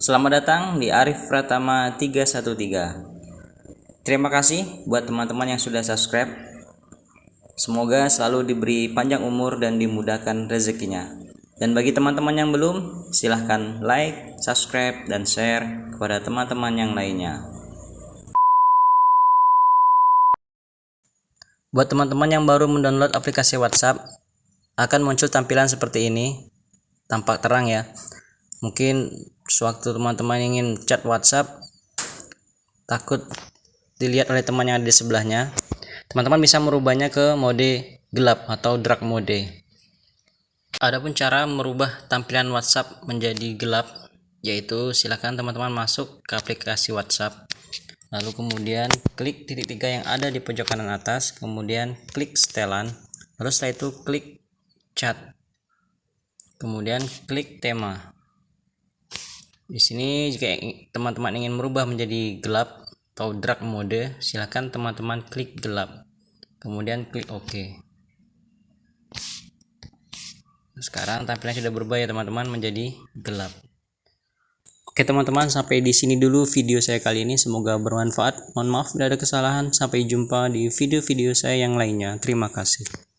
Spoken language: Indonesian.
Selamat datang di Arif Pratama 313. Terima kasih buat teman-teman yang sudah subscribe. Semoga selalu diberi panjang umur dan dimudahkan rezekinya. Dan bagi teman-teman yang belum, silahkan like, subscribe, dan share kepada teman-teman yang lainnya. Buat teman-teman yang baru mendownload aplikasi WhatsApp, akan muncul tampilan seperti ini. Tampak terang ya. Mungkin sewaktu teman-teman ingin chat WhatsApp, takut dilihat oleh teman yang ada di sebelahnya, teman-teman bisa merubahnya ke mode gelap atau dark mode. Adapun cara merubah tampilan WhatsApp menjadi gelap yaitu silakan teman-teman masuk ke aplikasi WhatsApp. Lalu kemudian klik titik tiga yang ada di pojok kanan atas kemudian klik setelan. Lalu setelah itu klik chat. Kemudian klik tema di sini jika teman-teman ingin merubah menjadi gelap atau dark mode silahkan teman-teman klik gelap. Kemudian klik OK. Sekarang tampilan sudah berubah ya teman-teman menjadi gelap. Oke teman-teman sampai di sini dulu video saya kali ini. Semoga bermanfaat. Mohon maaf bila ada kesalahan. Sampai jumpa di video-video saya yang lainnya. Terima kasih